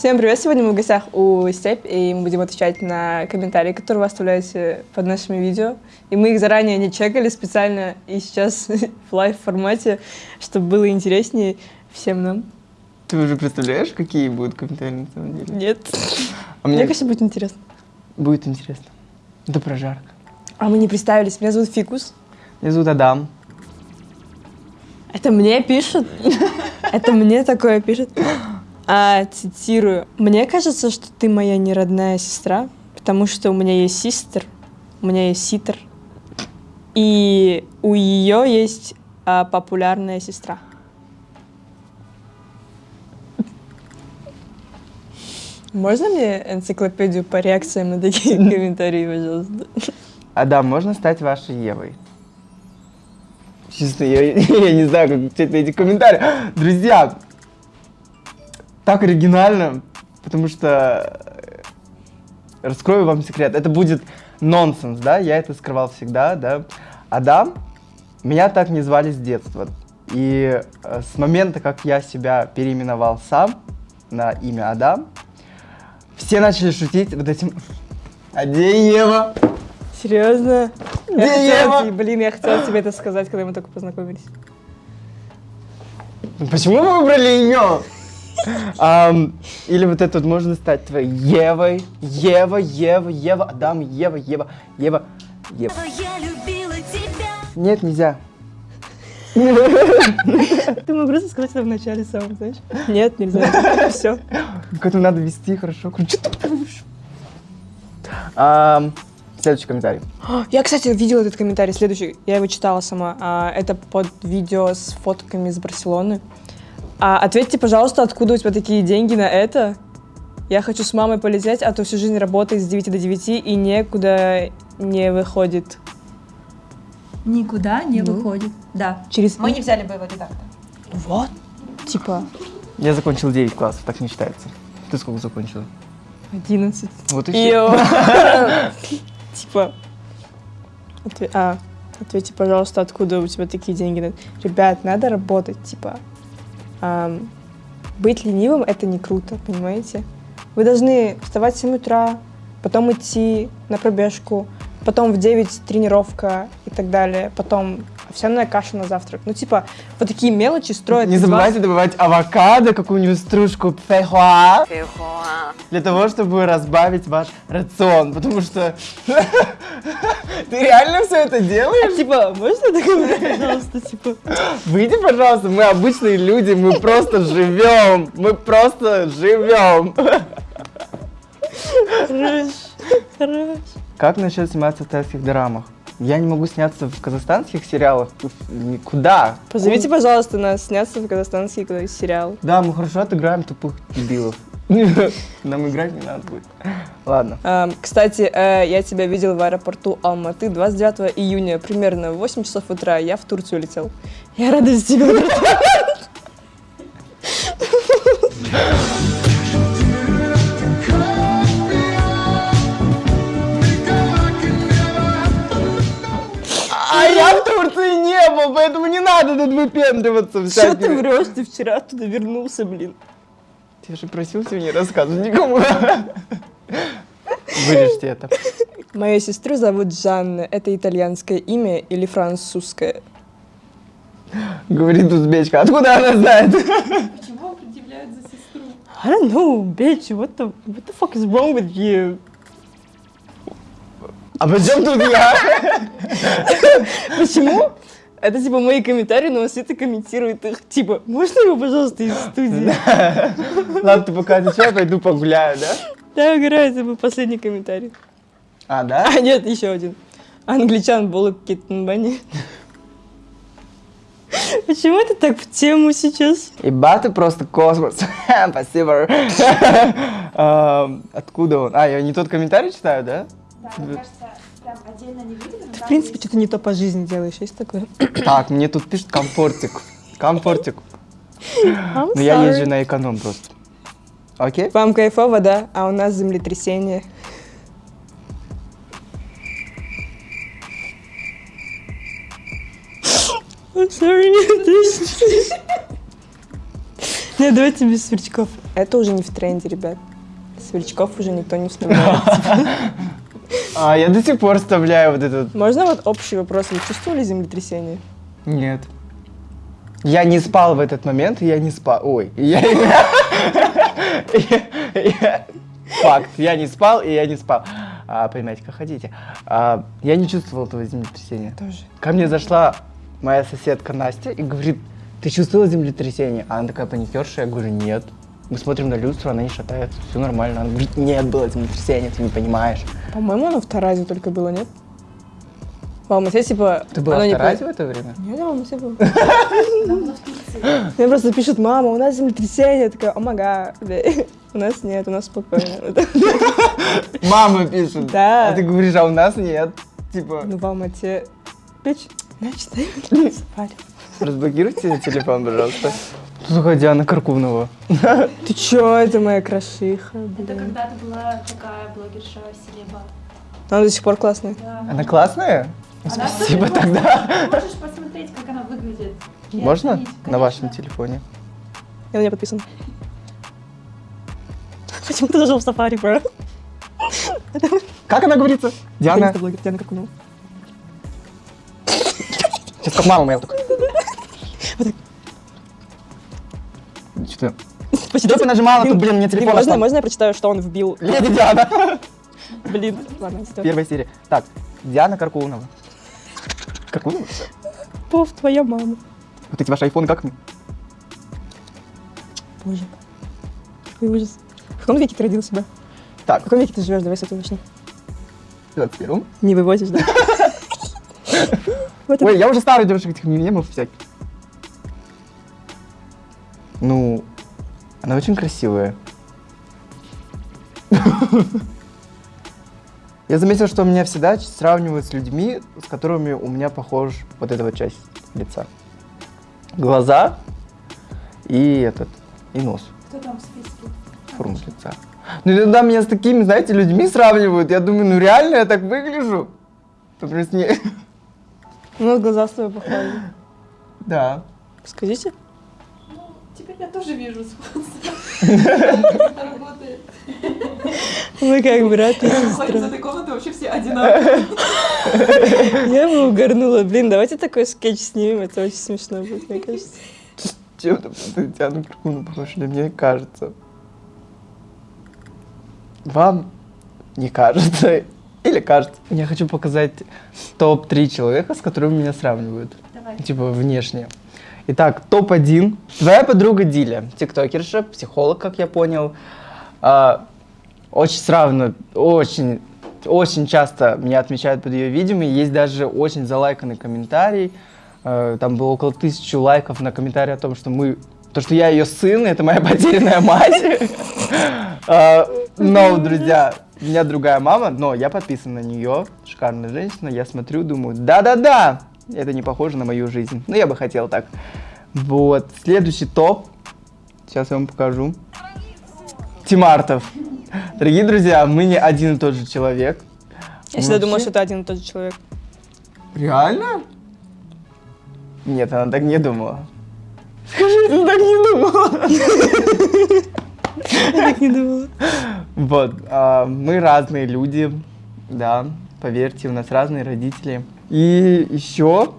Всем привет! Сегодня мы в гостях у Степь, и мы будем отвечать на комментарии, которые вы оставляете под нашими видео. И мы их заранее не чекали специально, и сейчас в лайв-формате, чтобы было интереснее всем нам. Ты уже представляешь, какие будут комментарии на самом деле? Нет. А Мне мне кажется, будет интересно. будет интересно. Это прожарка. А мы не представились. Меня зовут Фикус. Меня зовут Адам. Это мне пишут? Это мне такое пишут? А, цитирую. Мне кажется, что ты моя неродная сестра, потому что у меня есть систер, у меня есть ситер, и у ее есть а, популярная сестра. Можно мне энциклопедию по реакциям на такие комментарии, пожалуйста? Адам, можно стать вашей Евой? Честно, я, я не знаю, как читать эти комментарии. Друзья, так оригинально, потому что э, раскрою вам секрет. Это будет нонсенс, да? Я это скрывал всегда, да? Адам, меня так не звали с детства. И э, с момента, как я себя переименовал сам на имя Адам, все начали шутить вот этим «А где Ева?» Серьезно? Я Где хотела Ева? тебе- блин, я хотела тебе это сказать, когда мы только познакомились. Почему вы выбрали ее? Ам, или вот это вот можно стать твоей Евой, Ева, Ева, Ева, Адам, Ева, Ева, Ева, Ева. Я любила тебя. Нет, нельзя. Ты мог просто сказать это в начале самом, знаешь? Нет, нельзя. Все. К этому надо вести хорошо. Следующий комментарий. Я, кстати, видела этот комментарий следующий. Я его читала сама. А, это под видео с фотками из Барселоны. А, ответьте, пожалуйста, откуда у тебя такие деньги на это? Я хочу с мамой полететь, а то всю жизнь работает с 9 до 9 и некуда не выходит. Никуда не Ну. выходит. Да. Через... Мы не взяли боевой редактор. Вот. Типа Я закончил 9 классов, так не считается. Ты сколько закончила? 11. Вот и все. Типа, а, ответьте, пожалуйста, откуда у тебя такие деньги? Ребят, надо работать, типа. Быть ленивым — это не круто, понимаете? Вы должны вставать в 7 утра, потом идти на пробежку, потом в 9 тренировка и так далее, потом овсяная каша на завтрак. Ну, типа, вот такие мелочи строят Не из вас- забывайте добавать авокадо, какую-нибудь стружку фейхуа, для того, чтобы разбавить ваш рацион, потому что ты реально все это делаешь? Типа, можно такое, пожалуйста, типа? Выйди, пожалуйста, мы обычные люди, мы просто живем, мы просто живем. Хорош, хорош. Как насчет сниматься в тайских дорамах? Я не могу сняться в казахстанских сериалах никуда. Позовите, пожалуйста, нас сняться в казахстанский сериал. Да, мы хорошо отыграем тупых дебилов. Нам играть не надо будет. Ладно. Эм, Кстати, э, я тебя видел в аэропорту Алматы 29 июня, примерно в 8 часов утра. Я в Турцию летел. Я рада за тебя. Турции не был, поэтому не надо тут выпендриваться. Что ты врешь? Ты вчера оттуда вернулся, блин. Я же просил тебе не рассказывать никому. Вырежьте это. Мою сестру зовут Жанна. Это итальянское имя или французское? Говорит узбечка. Откуда она знает? Почему предъявляют за сестру? I don't know, bitch. What the, what the fuck is wrong with you? А при чем тут я? Почему? Это типа мои комментарии, но Света комментирует их. Типа, можно его, пожалуйста, из студии? Ладно, ты пока отвечай, пойду погуляю, да? Да, угораю, это был последний комментарий. А, да? А, нет, еще один. Англичан Болок Киттенбани. Почему это так в тему сейчас? Иба ты просто космос. Спасибо. Эм, Откуда он? А, я не тот комментарий читаю, да? Да, мне кажется, прям отдельно не видели. Ты, в принципе, что-то не то по жизни делаешь, есть такое? Так, мне тут пишут комфортик. Комфортик. Но я езжу на эконом просто. Окей? Вам кайфово, да? А у нас землетрясение. I'm sorry. Нет, давайте без сверчков. Это уже не в тренде, ребят. Сверчков уже никто не вставляет. А я до сих пор вставляю вот этот. Можно вот общий вопрос? Вы чувствовали землетрясение? Нет. Я не спал в этот момент, и я не спал. Ой, я- Факт, я не спал, и я не спал. А, понимаете, как хотите. А, я не чувствовал этого землетрясения. Тоже. Ко мне зашла моя соседка Настя и говорит, ты чувствовала землетрясение? А она такая паникерша, я говорю, нет. Мы смотрим на люстру, она не шатается, все нормально. Она говорит, нет, было землетрясение, ты не понимаешь. По-моему, оно в Таразе только было, нет? В Алмате, типа... Ты была в не Таразе по- в это время? Нет, я в Алмате была. Мне просто пишут, мама, у нас землетрясение. Я такая, омага, у нас нет, у нас спокойно. Мама пишет. Да. А ты говоришь, а у нас нет. Типа, Ну, в Алмате... Пич, значит, спали. разблокируйте телефон, пожалуйста. Слушай, Диана Каркунова. Ты чё, это моя крошиха, Это когда-то была такая блогерша Селеба. Она до сих пор классная. Да. Она классная? Она Спасибо тоже тогда. Можешь посмотреть, как она выглядит. и Можно? оценить. На вашем телефоне. Я на нее подписана. Почему ты зашел в сафари, бро? Как она говорится? Диана. блогер, Диана Каркунова. Сейчас как мама моя. вот так. Что-то... Что ты нажимала тут, блин, мне телефон Можно, можно я прочитаю, что он вбил? Леди Диана. Блин, ладно, стой. Первая серия. Так, Диана Каркунова. Каркунова? Пов, твоя мама. Вот эти ваши айфоны как мы? Боже. Какой ужас. В каком веке ты родился, да? В Так, каком веке ты живешь? Давай с этого начнем. в 21 Не вывозишь, да? Ой, я уже старый девушек этих мемов всяких. Ну, она очень красивая. Я заметил, что меня всегда сравнивают с людьми, с которыми у меня похож вот эта вот часть лица. Глаза и этот, и нос, Кто там в списке? форма лица. Ну, иногда меня с такими, знаете, людьми сравнивают. Я думаю, ну реально я так выгляжу? Например, с ней- У нас глаза с тобой похожи. Да. Скажите. Теперь я тоже вижу работает. Мы как брат и Выходим из сестра. этой комнаты вообще все одинаковые. Я бы угорнула. Блин, давайте такой скетч снимем, это очень смешно будет, мне кажется. Чем-то ты Диану Каркуну похож, мне кажется. Вам не кажется? Или кажется? Я хочу показать топ-3 человека, с которыми меня сравнивают. Давай. Типа внешне. Итак, топ-1. Твоя подруга Диля, тиктокерша, психолог, как я понял. А, очень сравнивают, очень, очень часто меня отмечают под ее видео. Есть даже очень залайканный комментарий. Э, Там было около тысячи лайков на комментарий о том, что мы, то, что я ее сын, это моя потерянная мать. А, Но, друзья, у меня другая мама, но я подписан на нее. Шикарная женщина. Я смотрю, думаю, да-да-да, это не похоже на мою жизнь. Ну, я бы хотел так. Вот. Следующий топ. Сейчас я вам покажу. Тимартов. Дорогие друзья, мы не один и тот же человек. Я всегда думала, что это один и тот же человек. Реально? Нет, она так не думала. Скажи, ты так не думала. Я так не думала. Вот, а, мы разные люди, да, поверьте, у нас разные родители. И еще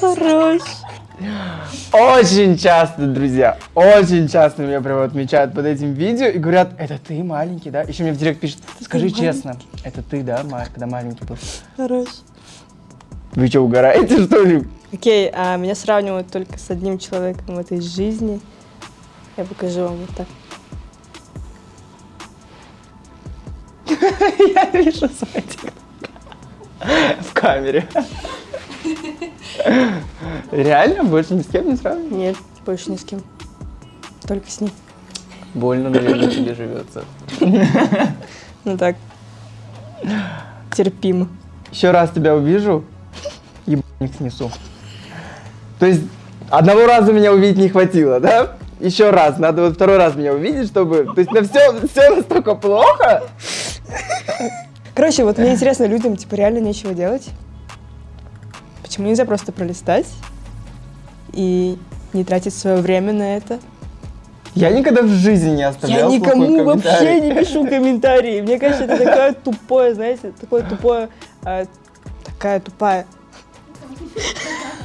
Хорош. очень часто, друзья, очень часто меня прям отмечают под этим видео и говорят, это ты маленький, да? Еще мне в директ пишут, скажи честно, это ты, да, когда маленький был? Хорош. Вы что, угораете, что ли? Окей, а меня сравнивают только с одним человеком в этой жизни. Я покажу вам вот так. Я вижу свой. В камере. Реально? Больше ни с кем не сравниваю? Нет, больше ни с кем. Только с ним. Больно, наверное, тебе живется. Ну так. Терпимо. Еще раз тебя увижу, ебаник снесу. То есть, одного раза меня увидеть не хватило, да? Еще раз, надо вот второй раз меня увидеть, чтобы... То есть, на все, все настолько плохо? Короче, вот мне интересно, людям типа реально нечего делать. Почему нельзя просто пролистать и не тратить свое время на это. Я никогда в жизни не Я оставлял плохой никому вообще не пишу комментарии. Мне кажется, это такое тупое, знаете, такое тупое, а, такая тупая.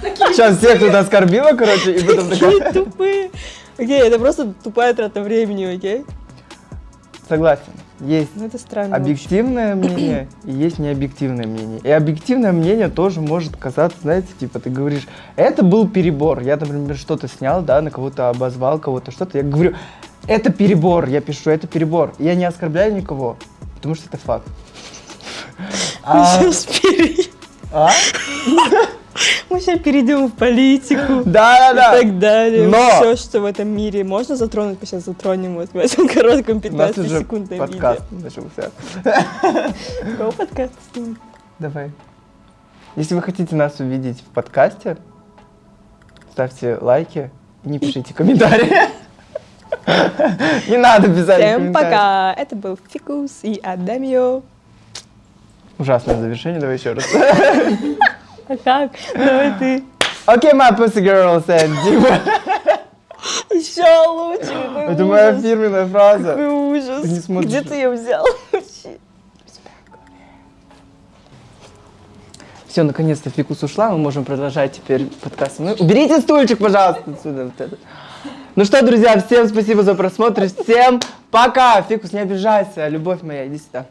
Сейчас всех тут оскорбила, короче, и потом такая... Такие тупые. Окей, это просто тупая трата времени, окей? Согласен. Есть Ну это странно. объективное мнение и есть необъективное мнение. И объективное мнение тоже может казаться, знаете, типа ты говоришь, это был перебор. Я, например, что-то снял, да, на кого-то обозвал, кого-то что-то. Я говорю, это перебор. Я пишу, это перебор. Я не оскорбляю никого, потому что это факт. А? А? Мы сейчас перейдем в политику. Да, да, и да. так далее. Но- Все, что в этом мире можно затронуть, мы сейчас затронем вот в этом коротком У нас уже 15-секундном подкаст начался. видео. Какого подкаста снимать? Давай. Если вы хотите нас увидеть в подкасте, ставьте лайки и не пишите комментарии. Не надо писать Всем пока! Это был Фикус и Адамио. Ужасное завершение, давай еще раз. А как? Давай ты. Окей, my pussy girls and. Еще лучше. Это моя фирменная фраза. Какой ужас. Ты не смотришь. Где ты ее взял? Все, наконец-то фикус ушла, мы можем продолжать теперь подкаст. Ну, уберите стульчик, пожалуйста, отсюда. вот это. Ну что, друзья, всем спасибо за просмотр, всем пока. Фикус, не обижайся, любовь моя, иди сюда.